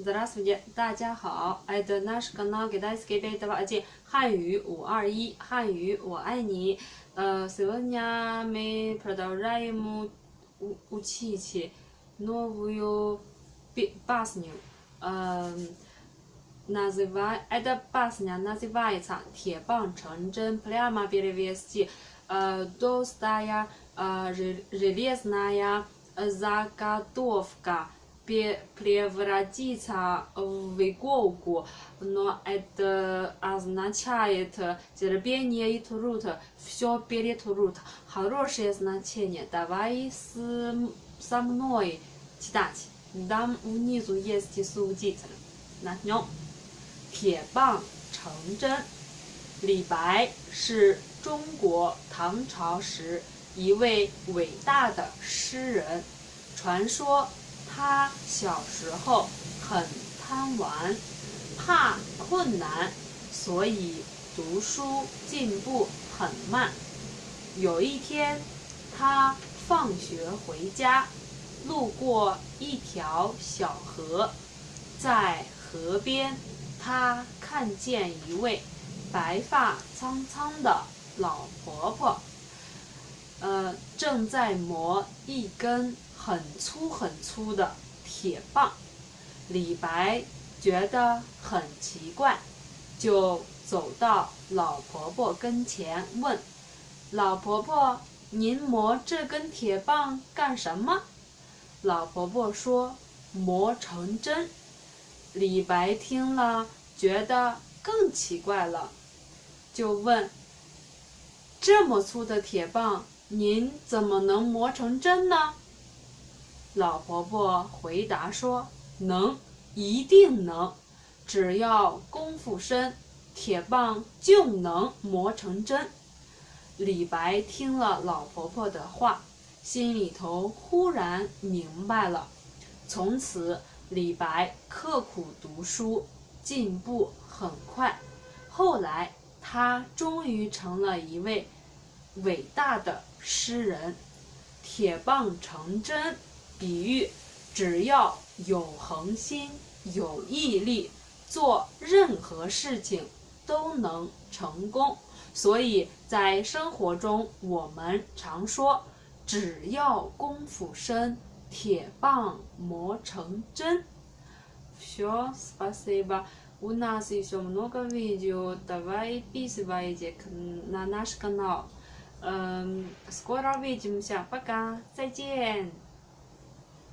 Здравствуйте，大家好，Это наш канал Китайский Бейтова один 汉语五二一，汉语我爱你。呃，сегодня мы продолжаем учить новую песню. Э, называй, эта песня называется «铁棒成针». Прямо перевести. Э, толстая э, железная заготовка превратиться в иголку, но это означает терпение и труд, все перетрут. Хорошее значение. Давай с, со мной читать. Там внизу есть субтитры. Начнем. 铁棒成针。李白是中国唐朝时一位伟大的诗人，传说。 他小时候很贪玩，怕困难，所以读书进步很慢。有一天，他放学回家，路过一条小河，在河边，他看见一位白发苍苍的老婆婆，呃，正在磨一根。很粗很粗的铁棒，李白觉得很奇怪，就走到老婆婆跟前问：“老婆婆，您磨这根铁棒干什么？”老婆婆说：“磨成针。”李白听了觉得更奇怪了，就问：“这么粗的铁棒，您怎么能磨成针呢？”老婆婆回答说：“能，一定能，只要功夫深，铁棒就能磨成针。”李白听了老婆婆的话，心里头忽然明白了。从此，李白刻苦读书，进步很快。后来，他终于成了一位伟大的诗人。铁棒成针。比喻，只要有恒心、有毅力，做任何事情都能成功。所以在生活中，我们常说：“只要功夫深，铁棒磨成针。” Все, спасибо. У нас еще много видео. Давай подписывайтесь на наш канал. Скоро увидимся. Пока. 再见。